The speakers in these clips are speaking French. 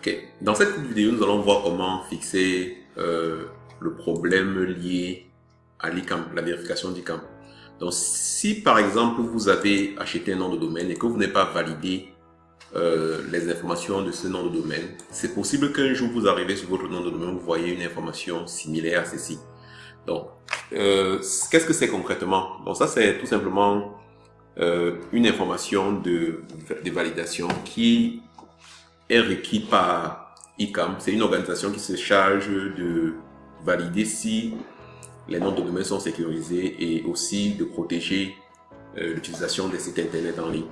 Ok, dans cette vidéo, nous allons voir comment fixer euh, le problème lié à l'ICAM, la vérification d'ICAM. Donc, si par exemple, vous avez acheté un nom de domaine et que vous n'avez pas validé euh, les informations de ce nom de domaine, c'est possible qu'un jour vous arrivez sur votre nom de domaine, vous voyez une information similaire à ceci. Donc, euh, qu'est-ce que c'est concrètement? Donc ça, c'est tout simplement une information de, de validation qui est requis par ICAM. C'est une organisation qui se charge de valider si les noms de domaine sont sécurisés et aussi de protéger euh, l'utilisation des sites internet en ligne.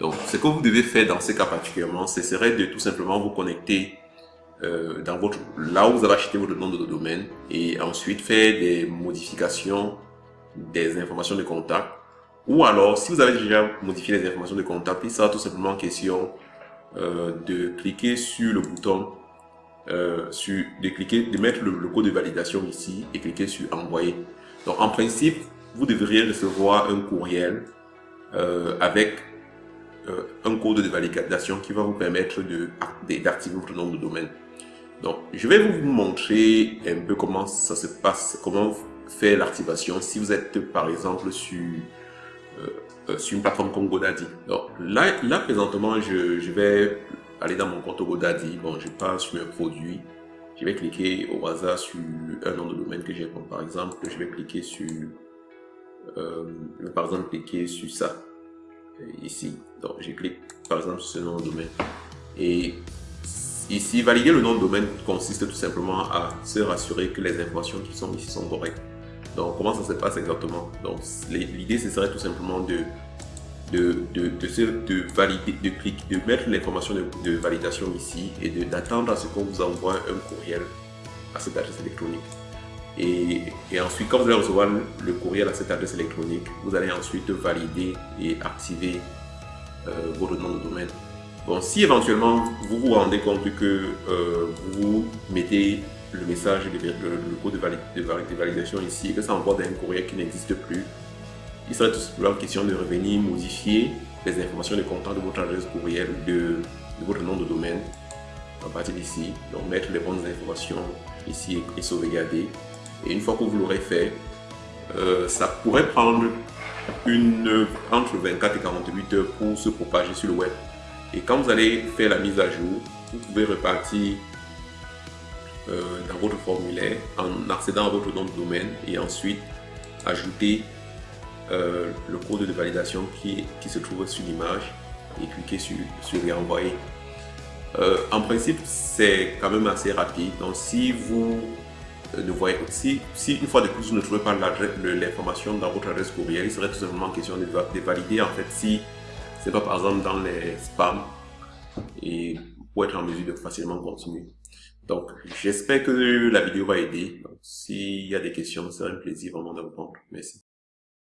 Donc, ce que vous devez faire dans ces cas particulièrement, ce serait de tout simplement vous connecter euh, dans votre, là où vous avez acheté votre nom de domaine et ensuite faire des modifications des informations de contact ou alors, si vous avez déjà modifié les informations de contact, il sera tout simplement question euh, de cliquer sur le bouton, euh, sur, de cliquer, de mettre le, code de validation ici et cliquer sur envoyer. Donc en principe, vous devriez recevoir un courriel euh, avec un code de validation qui va vous permettre d'activer votre nom de domaine. Donc je vais vous montrer un peu comment ça se passe, comment faire l'activation si vous êtes par exemple sur sur une plateforme comme GoDaddy. Donc là, présentement, je, vais aller dans mon compte GoDaddy. Bon, je passe sur un produit. Je vais cliquer au hasard sur un nom de domaine que j'ai. Par exemple, je vais cliquer sur, euh, par exemple, cliquer sur ça euh, ici. Donc, je clique par exemple sur ce nom de domaine. Et ici, valider le nom de domaine consiste tout simplement à se rassurer que les informations qui sont ici sont correctes. Donc, comment ça se passe exactement? Donc, l'idée, ce serait tout simplement de, de, de, de, valider, de, cliquer, de mettre l'information de, validation ici et d'attendre à ce qu'on vous envoie un courriel à cette adresse électronique. Et, et, ensuite, quand vous allez recevoir le courriel à cette adresse électronique, vous allez ensuite valider et activer euh, votre nom de domaine. Bon, si éventuellement vous vous rendez compte que euh, vous mettez le message, le, le code de, validation ici, que ça envoie dans un courrier qui n'existe plus, il serait tout simplement question de revenir modifier les informations de contact de votre adresse courriel, de, votre nom de domaine, à partir d'ici. Donc mettre les bonnes informations ici et, sauvegarder. Et une fois que vous l'aurez fait, euh, ça pourrait prendre une, entre 24 et 48 heures pour se propager sur le web. Et quand vous allez faire la mise à jour, vous pouvez repartir dans votre formulaire en accédant à votre nom de domaine et ensuite ajouter euh, le code de validation qui, qui se trouve sur l'image et cliquer sur, sur réenvoyer. Euh, en principe, c'est quand même assez rapide. Donc, si vous ne voyez, si, si une fois de plus vous ne trouvez pas l'information dans votre adresse courriel, il serait tout simplement question de, de valider en fait si c'est pas par exemple dans les spams et pour être en mesure de facilement continuer. Donc, j'espère que la vidéo va aider. S'il y a des questions, ce sera un plaisir vraiment de répondre. Merci.